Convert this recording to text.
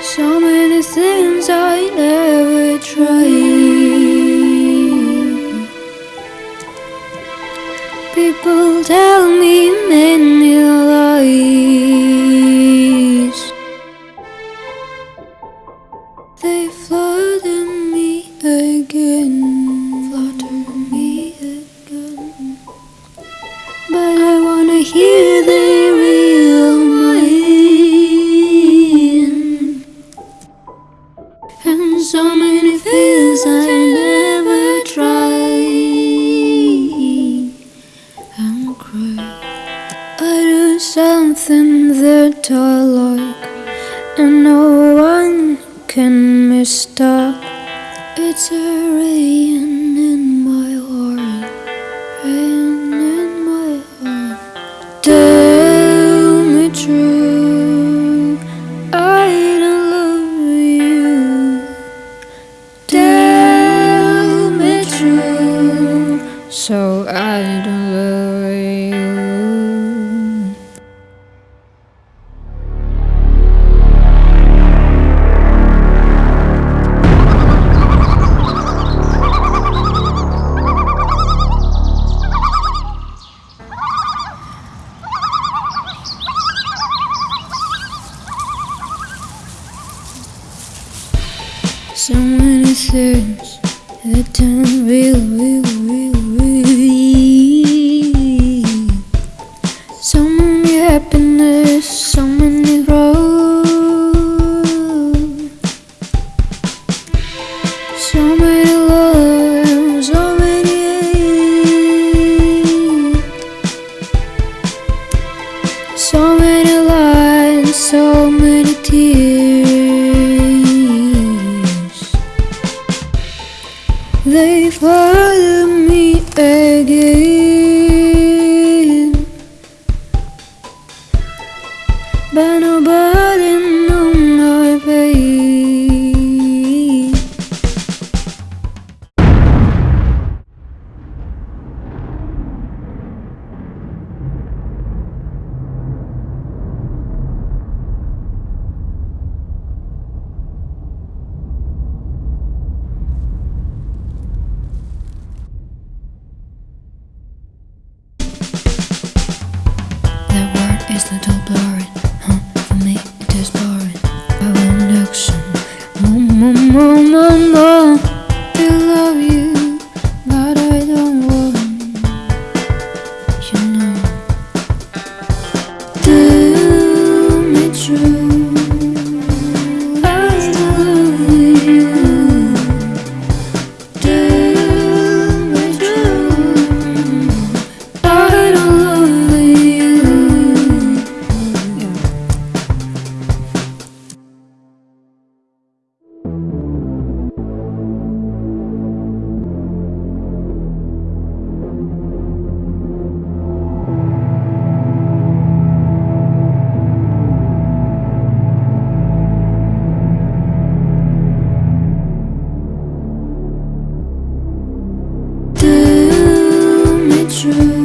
So many things I never tried. People tell me many lies. They flatter me again, flatter me again. But I wanna hear the And so many things I never tried. I'm crying. I do something that I like, and no one can mistake. It's a rain I don't love you. So many things that don't real, real. Again, No. je